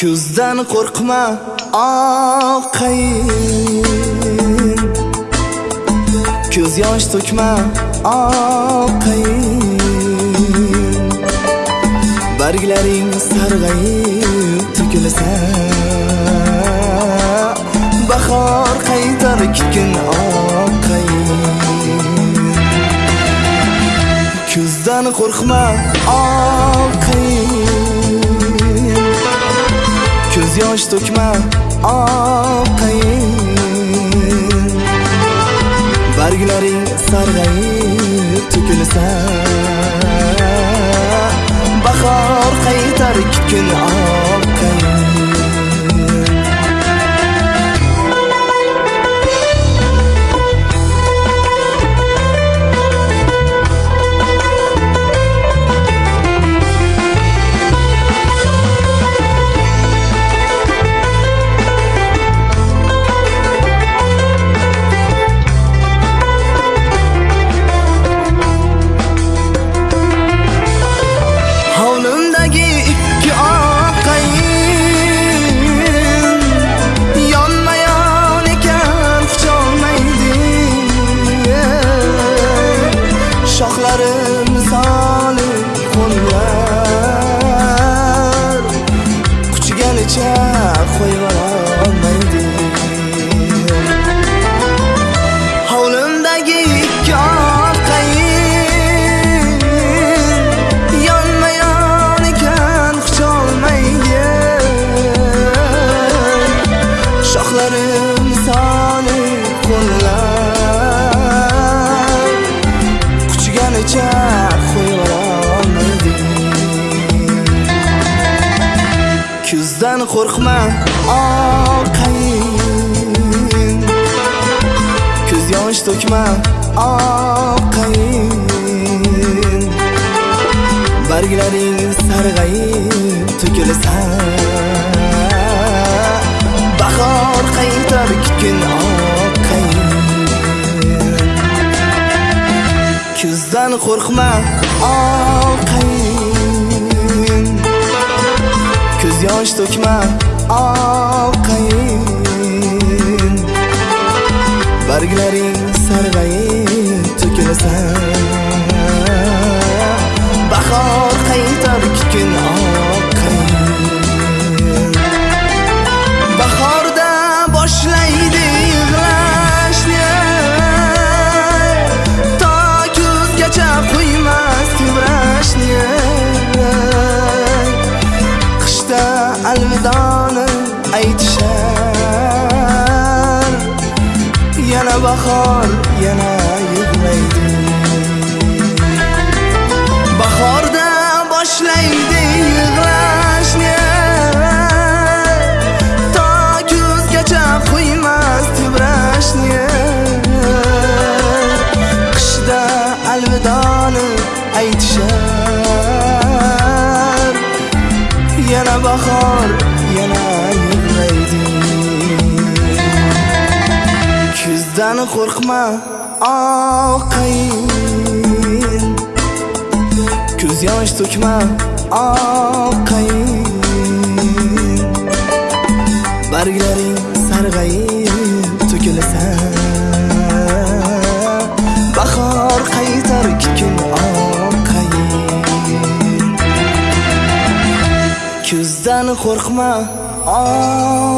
kuzdan qo'rqma oqayin. Ko'z yosh to'kma oqayin. Barglaring sarg'ayib to'kilsa bahor qaytar kun oqayin. Kuzdan qo'rqma oqayin ko'z yosh to'kma oqayin barglaring sarg'ayib to'kilsa bahor qaytar kun oqayin bizdan qo'rqma oqayin. Ko'z yosh to'kma oqayin. Barglaring sarg'ayib to'kilsa Bahor qaytar kun oqayin. Kuzdan qo'rqma oqayin. Yosh to'kma oqayin Barglaring bahor yana yig'laydi Bahorda boshlaydi yig'lashni To kuzgacha qo'ymas tebrashni Qishda alvidoni aytishar. Yana bahor bizdan qo'rqma oqayin Ko'z yosh to'kma oqayin Barglaring sarg'ayib to'kilsa Bahor qaytar kun oqayin Kuzdan qo'rqma oqayin